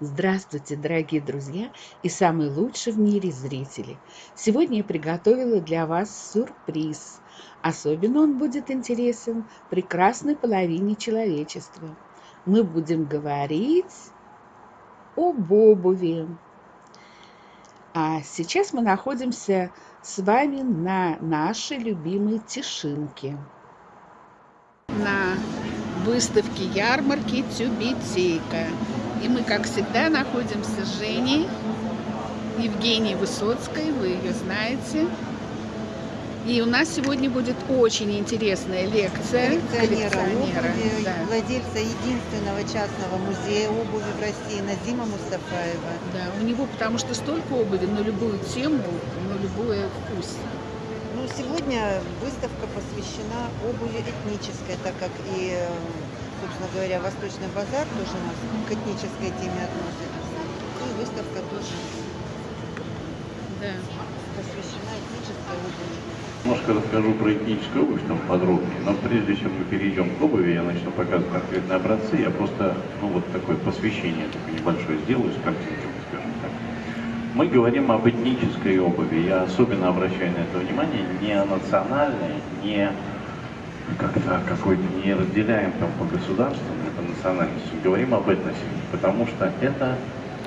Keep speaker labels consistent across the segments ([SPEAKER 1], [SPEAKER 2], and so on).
[SPEAKER 1] Здравствуйте, дорогие друзья и самые лучшие в мире зрители! Сегодня я приготовила для вас сюрприз. Особенно он будет интересен прекрасной половине человечества. Мы будем говорить об обуви. А сейчас мы находимся с вами на нашей любимой Тишинке. На выставке ярмарки Тюбетейка. И мы, как всегда, находимся с Женей, Евгенией Высоцкой, вы ее знаете. И у нас сегодня будет очень интересная лекция
[SPEAKER 2] коллекционера, коллекционера обуви, да. владельца единственного частного музея обуви в России Назима Мустафаева.
[SPEAKER 1] Да, у него потому что столько обуви на любую тему, на любой вкус.
[SPEAKER 2] Сегодня выставка посвящена обуви этнической, так как и собственно говоря, Восточный базар тоже у нас к этнической теме относится. И выставка тоже да. посвящена этнической обуви.
[SPEAKER 3] Немножко расскажу про этническую обувь там подробнее, но прежде чем мы перейдем к обуви, я начну показывать конкретные образцы, я просто, ну вот такое посвящение такое небольшое сделаю с так. Мы говорим об этнической обуви, я особенно обращаю на это внимание, не о национальной, не как-то какой-то не разделяем там по государствам, по национальности, говорим об этносе, потому что это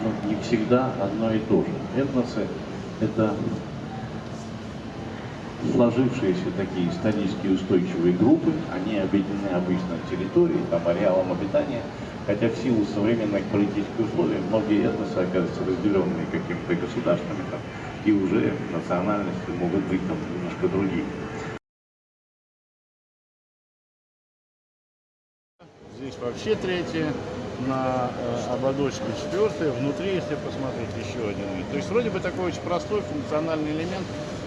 [SPEAKER 3] ну, не всегда одно и то же. Этносы – это сложившиеся такие исторически устойчивые группы, они объединены обычно территорией, там, ареалом обитания, хотя в силу современных политических условий многие этносы оказываются разделенные какими-то государствами, там, и уже национальности могут быть там немножко другие.
[SPEAKER 4] Здесь вообще третья, на э, ободочке четвертая, внутри, если посмотреть, еще один. То есть вроде бы такой очень простой функциональный элемент.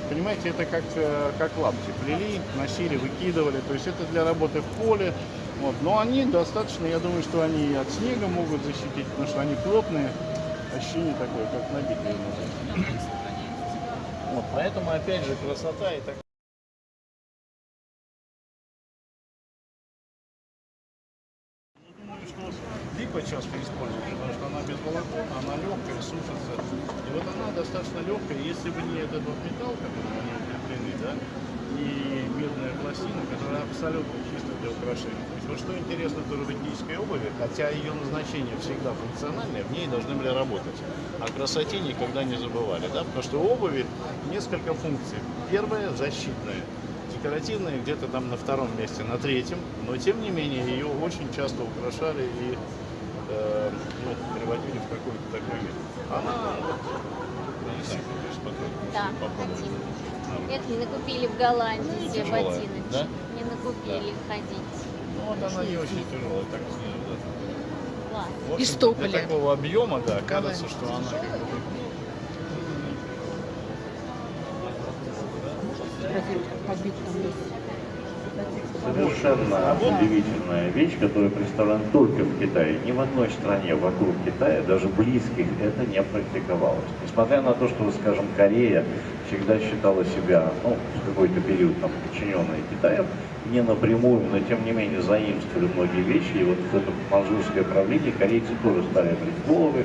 [SPEAKER 4] Понимаете, это как, э, как лапти. Плели, носили, выкидывали. То есть это для работы в поле. Вот. Но они достаточно, я думаю, что они от снега могут защитить, потому что они плотные. Ощущение такое, как набитые. Вот, поэтому, опять же, красота и так. липа часто используют, потому что она без волокон, она легкая, сушится. И вот она достаточно легкая, если бы не этот вот металл, которым они укреплены, да, и медная пластина, которая абсолютно чисто для украшения. То есть вот что интересно в этнической обуви, хотя ее назначение всегда функциональное, в ней должны были работать. О красоте никогда не забывали, да, потому что у обуви несколько функций. Первая – защитная декоративная где-то там на втором месте, на третьем, но тем не менее ее очень часто украшали и э, ну, приводили в какой-то такой вид. Она, не знаю,
[SPEAKER 5] да, хотим. Это не накупили в Голландии ну, все тяжелая, ботиночки. Да? Не накупили да. ходить.
[SPEAKER 4] Ну вот она не очень тяжелая, так снизу, да.
[SPEAKER 5] Класс.
[SPEAKER 1] Из тополя.
[SPEAKER 4] Для такого объема, да, кажется, что она как бы
[SPEAKER 3] Совершенно удивительная вещь, которая представлена только в Китае. Ни в одной стране вокруг Китая, даже близких, это не практиковалось. Несмотря на то, что, скажем, Корея всегда считала себя, ну, в какой-то период там, подчиненной Китаю, не напрямую, но тем не менее заимствовали многие вещи. И вот в это манжурское правление корейцы тоже стали брить головы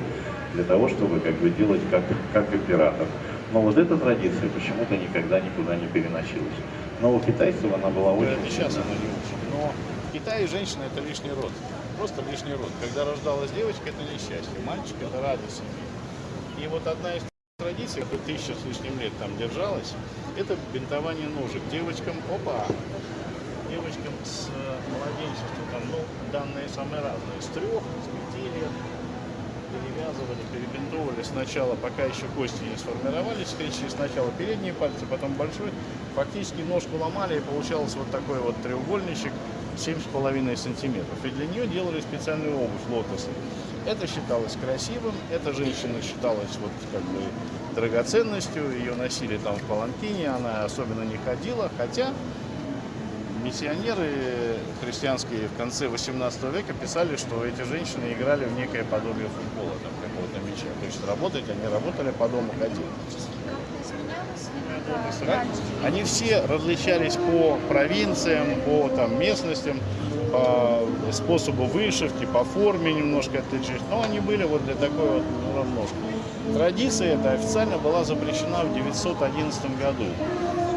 [SPEAKER 3] для того, чтобы как бы делать как, как оператор. Но вот эта традиция почему-то никогда никуда не переносилась. Но у китайцев она была очень...
[SPEAKER 4] Да, сейчас она не очень. Но в Китае женщина это лишний род. Просто лишний род. Когда рождалась девочка, это несчастье. Мальчик это радость. И вот одна из традиций, которая тысяча с лишним лет там держалась, это бинтование ножек. Девочкам, опа, девочкам с э, младенчества, там, ну, данные самые разные, с трех, с пяти лет, перевязывали, перебинтовывали сначала, пока еще кости не сформировались, скрещивали сначала передние пальцы, потом большой. Фактически ножку ломали и получалось вот такой вот треугольничек 7,5 сантиметров. И для нее делали специальную обувь лотосы. Это считалось красивым, эта женщина считалась вот как бы драгоценностью, ее носили там в паланкине, она особенно не ходила, хотя миссионеры христианские в конце 18 века писали, что эти женщины играли в некое подобие футбола, там, какого-то мяча. То есть работать они работали, по дому ходили. Они все различались по провинциям, по там, местностям, по по способу вышивки, по форме немножко отличались, но они были вот для такой вот равножки. Традиция эта официально была запрещена в 911 году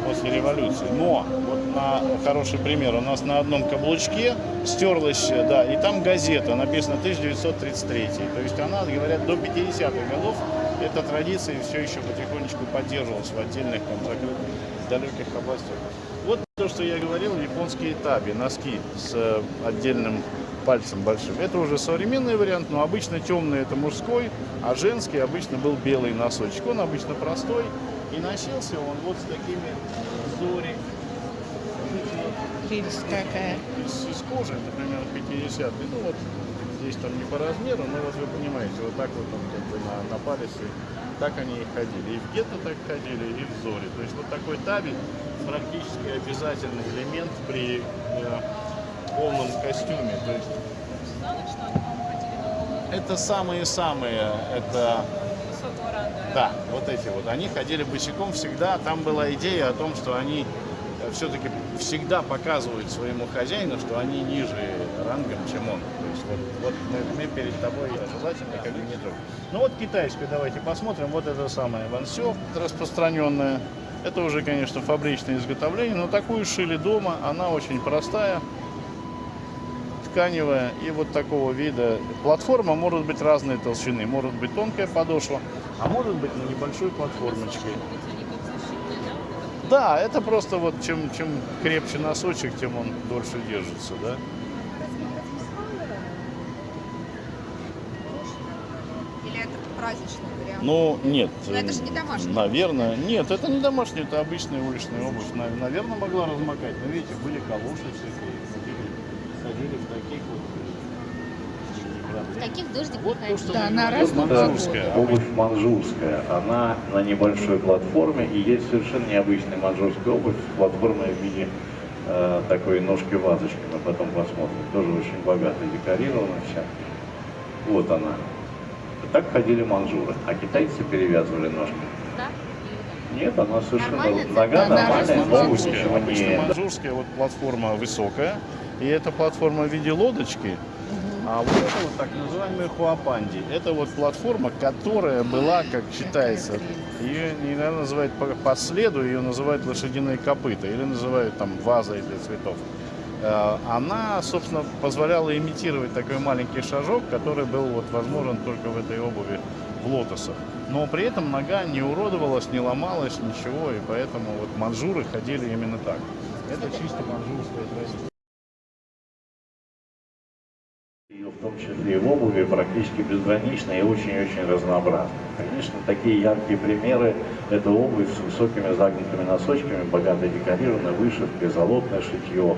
[SPEAKER 4] после революции. Но вот на хороший пример, у нас на одном каблучке стерлась, да, и там газета, написано 1933. То есть она, говорят, до 50-х годов эта традиция все еще потихонечку поддерживалась в отдельных там закрытых далеких областях. Вот то, что я говорил, японские таби, носки с э, отдельным пальцем большим. Это уже современный вариант, но обычно темный это мужской, а женский обычно был белый носочек. Он обычно простой и носился он вот с такими зори.
[SPEAKER 1] Прелесть какая.
[SPEAKER 4] Из, из кожи, например, 50 Ну вот здесь там не по размеру, но вот вы понимаете, вот так вот он как бы на, на палице, так они и ходили. И в гетто так ходили, и в зоре. То есть вот такой таби практически обязательный элемент при э, полном костюме. То есть это самые-самые, это... Да, вот эти вот. Они ходили босиком всегда. Там была идея о том, что они все-таки всегда показывают своему хозяину, что они ниже рангом, чем он. Вот, вот мы, мы перед тобой желательно как бы не трогать. Ну вот китайскую давайте посмотрим. Вот это самое вансё распространенное. Это уже, конечно, фабричное изготовление, но такую шили дома. Она очень простая, тканевая и вот такого вида. Платформа может быть разной толщины. Может быть тонкая подошва, а может быть на небольшой платформочке. Да, это просто вот чем, чем крепче носочек, тем он дольше держится, да.
[SPEAKER 6] Или это праздничный вариант?
[SPEAKER 4] Ну, нет.
[SPEAKER 6] Но это же не домашний.
[SPEAKER 4] Наверное. Нет, это не домашний, это обычная уличная обувь. Нав- Наверное, могла размокать. Но видите, были калоши всякие. Ходили, ходили в таких вот.
[SPEAKER 5] В таких дождик
[SPEAKER 4] Вот то, что
[SPEAKER 1] Да, на разном
[SPEAKER 4] манжурская.
[SPEAKER 3] Обувь манжурская, она на небольшой платформе, и есть совершенно необычная манжурская обувь, платформа в виде э, такой ножки-вазочки, мы потом посмотрим, тоже очень богато декорирована вся. Вот она. Так ходили манжуры, а китайцы перевязывали ножки.
[SPEAKER 5] Да?
[SPEAKER 3] Нет, она совершенно нога
[SPEAKER 1] да,
[SPEAKER 3] нормальная,
[SPEAKER 4] Манжурская.
[SPEAKER 3] ничего
[SPEAKER 4] Обычно
[SPEAKER 3] не...
[SPEAKER 4] манжурская вот платформа высокая. И эта платформа в виде лодочки. А вот это вот так называемый хуапанди. Это вот платформа, которая была, как считается, ее не называют по, по следу, ее называют лошадиные копыта или называют там вазой для цветов. Э, Она, собственно, позволяла имитировать такой маленький шажок, который был вот возможен только в этой обуви в лотосах. Но при этом нога не уродовалась, не ломалась, ничего, и поэтому вот манжуры ходили именно так. Это чисто манжурская традиция.
[SPEAKER 3] Ее в том числе и в обуви практически безгранично и очень-очень разнообразно. Конечно, такие яркие примеры – это обувь с высокими загнутыми носочками, богато декорированная, вышивкой, золотное шитье,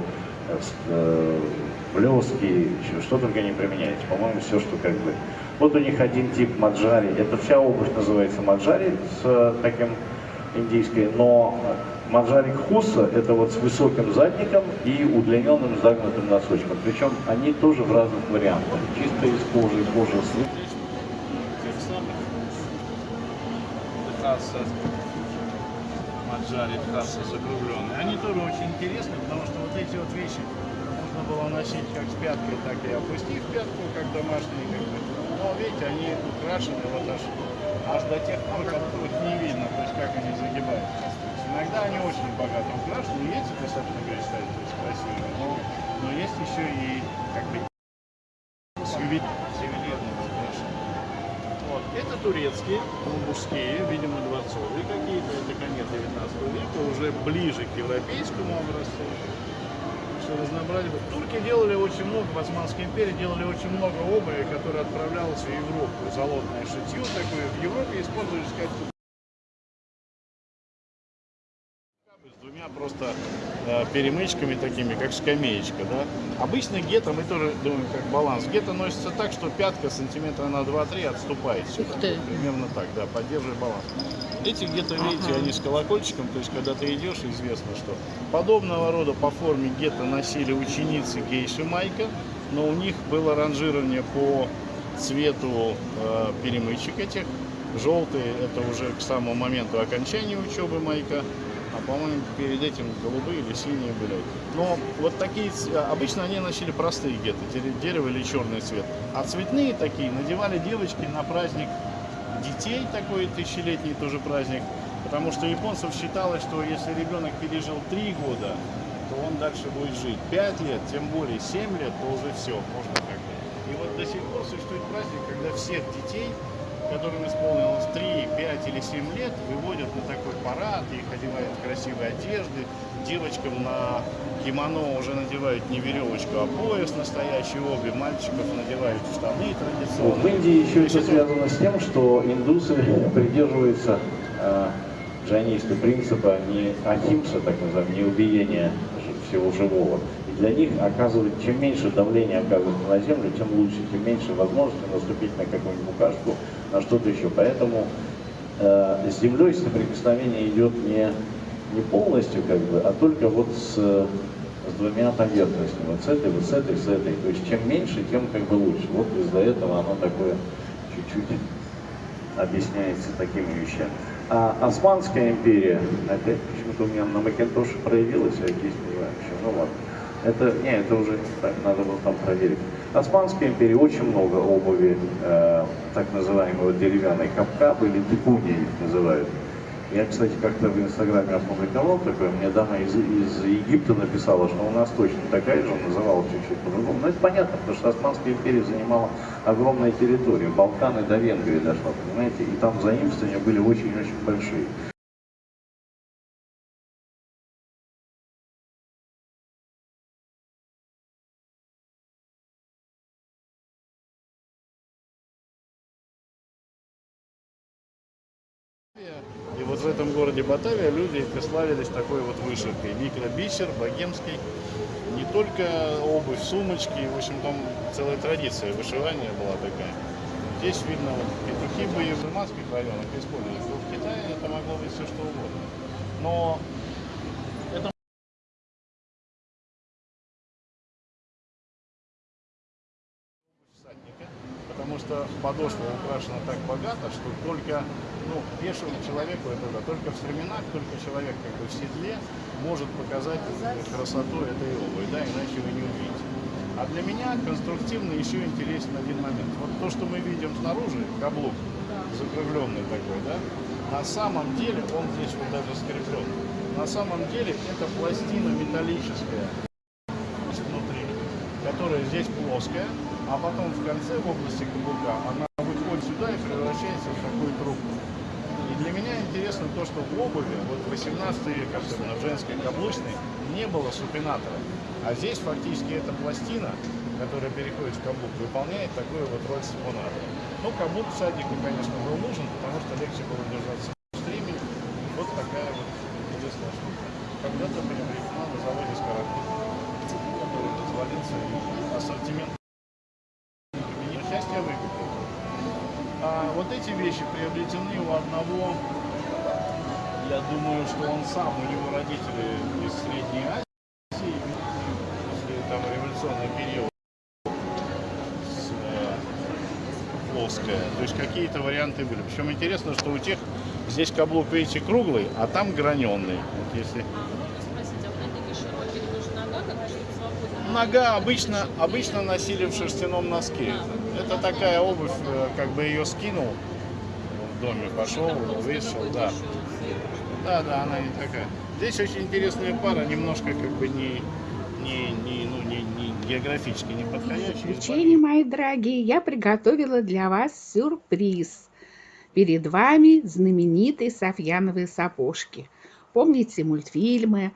[SPEAKER 3] блески, еще что только не применяется. По-моему, все, что как бы. Вот у них один тип маджари. Это вся обувь называется маджари с э, таким индийской, но маджарик хуса это вот с высоким задником и удлиненным загнутым носочком. Причем они тоже в разных вариантах. Чисто из кожи, кожа с
[SPEAKER 4] Маджари, Техаса закругленные. Они тоже очень интересны, потому что вот эти вот вещи можно было носить как с пяткой, так и опустив пятку, как домашние. Как бы. Но видите, они украшены вот аж, аж до тех пор, как их не видно, то есть как они загибаются. Иногда они очень богато украшены, достаточно кстати, то есть красивые, но, но есть еще и как бы ювелир- ювелирные украшения. Вот. Это турецкие, ну, мужские, видимо, дворцовые какие-то, это конец 19 века, уже ближе к европейскому образцу. Что разнообразие. Турки делали очень много, в Османской империи делали очень много обуви, которая отправлялась в Европу. Золотное шитье такое. В Европе использовались как с двумя просто перемычками такими, как скамеечка, да. Обычно гетто, мы тоже думаем, как баланс. Гетто носится так, что пятка сантиметра на 2-3 отступает сюда. Примерно так, да, поддерживая баланс. Эти гетто, видите,
[SPEAKER 1] Ага.
[SPEAKER 4] они с колокольчиком, то есть когда ты идешь, известно, что подобного рода по форме гетто носили ученицы гейши майка, но у них было ранжирование по цвету э, перемычек этих. Желтый это уже к самому моменту окончания учебы майка, по-моему перед этим голубые или синие были. Но вот такие, обычно они носили простые геты, дерево или черный цвет. А цветные такие надевали девочки на праздник детей, такой тысячелетний тоже праздник. Потому что японцев считалось, что если ребенок пережил три года, то он дальше будет жить. Пять лет, тем более семь лет, то уже все, можно как бы. И вот до сих пор существует праздник, когда всех детей которым исполнилось 3, 5 или 7 лет, выводят на такой парад, их одевают в красивые одежды, девочкам на кимоно уже надевают не веревочку, а пояс настоящий, обе мальчиков надевают штаны традиционные.
[SPEAKER 3] В Индии еще это связано с тем, что индусы придерживаются э, джайнисты принципа не ахимса, так называемого, не убиения всего живого. Для них оказывать, чем меньше давления оказывается на землю, тем лучше, тем меньше возможности наступить на какую-нибудь букашку, на что-то еще. Поэтому э, с землей соприкосновение идет не, не полностью, как бы, а только вот с, с двумя поверхностями, вот с этой, вот с этой, с этой. То есть чем меньше, тем как бы лучше. Вот из-за этого оно такое чуть-чуть объясняется такими вещами. А Османская империя, опять почему-то у меня на Макинтоше проявилась, а здесь не знаю, почему, ну ладно. Это, не, это уже так, надо было там проверить. Османской империи очень много обуви, э, так называемого деревянной капка, были декуни их называют. Я, кстати, как-то в Инстаграме опубликовал такое, мне дама из, из Египта написала, что у нас точно такая же, называла чуть-чуть по-другому. Но это понятно, потому что Османская империя занимала огромные территории, Балканы до Венгрии дошла, понимаете, и там заимствования были очень-очень большие.
[SPEAKER 4] Батавия люди славились такой вот вышивкой. Микробисер, богемский. Не только обувь, сумочки, в общем, там целая традиция вышивания была такая. Здесь видно вот, петухи были в мусульманских районах использовались. Но в Китае это могло быть все что угодно. Но подошва украшена так богато, что только ну, пешему человеку это да, только в стременах, только человек как бы в седле может показать красоту этой обуви, да, иначе вы не увидите. А для меня конструктивно еще интересен один момент. Вот то, что мы видим снаружи, каблук закругленный такой, да, на самом деле, он здесь вот даже скреплен, на самом деле это пластина металлическая внутри, которая здесь плоская, а потом в конце, в области каблука, она выходит сюда и превращается в такую трубку. И для меня интересно то, что в обуви, вот 18 век, особенно в женской каблучной, не было супинатора. А здесь фактически эта пластина, которая переходит в каблук, выполняет такую вот роль супинатора. Ну, каблук всаднику, конечно, был нужен, потому что легче было держаться в стриме. Вот такая вот интересная штука. Когда-то приобретена на заводе Скородки, который развалился, и ассортимент вот эти вещи приобретены у одного, я думаю, что он сам, у него родители из Средней Азии, после там революционный период, плоская. То есть какие-то варианты были. Причем интересно, что у тех здесь каблук, видите, круглый, а там граненый. Вот если... Нога обычно, обычно носили в шерстяном носке. Это такая обувь, э, как бы ее скинул в доме, пошел, вышел, да. Да, да, она не такая. Здесь очень интересная пара, немножко как бы не, не, не, ну, не, не географически не подходящая.
[SPEAKER 1] Исключение, мои дорогие, я приготовила для вас сюрприз. Перед вами знаменитые софьяновые сапожки. Помните мультфильмы,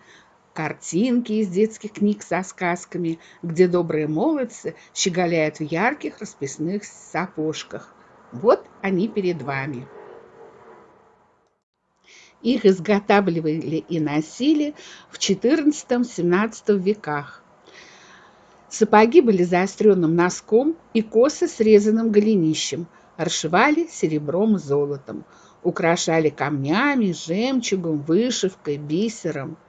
[SPEAKER 1] картинки из детских книг со сказками, где добрые молодцы щеголяют в ярких расписных сапожках. Вот они перед вами. Их изготавливали и носили в XIV-XVII веках. Сапоги были заостренным носком и косо срезанным голенищем, расшивали серебром и золотом, украшали камнями, жемчугом, вышивкой, бисером –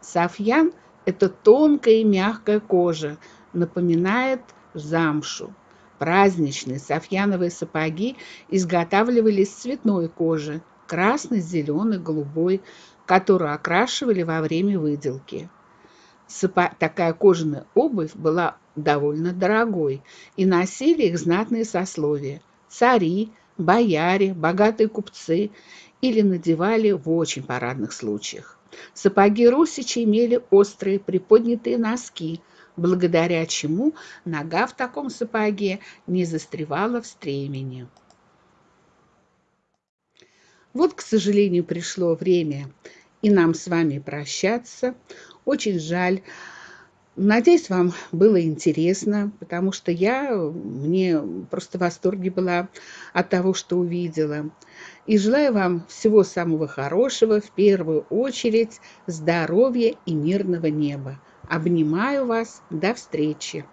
[SPEAKER 1] Софьян – это тонкая и мягкая кожа, напоминает замшу. Праздничные софьяновые сапоги изготавливались из цветной кожи – красной, зеленой, голубой, которую окрашивали во время выделки. Сапо... Такая кожаная обувь была довольно дорогой, и носили их знатные сословия – цари, бояре, богатые купцы или надевали в очень парадных случаях. Сапоги русичи имели острые приподнятые носки, благодаря чему нога в таком сапоге не застревала в стремени. Вот, к сожалению, пришло время и нам с вами прощаться. Очень жаль. Надеюсь, вам было интересно, потому что я, мне просто в восторге была от того, что увидела. И желаю вам всего самого хорошего, в первую очередь здоровья и мирного неба. Обнимаю вас. До встречи.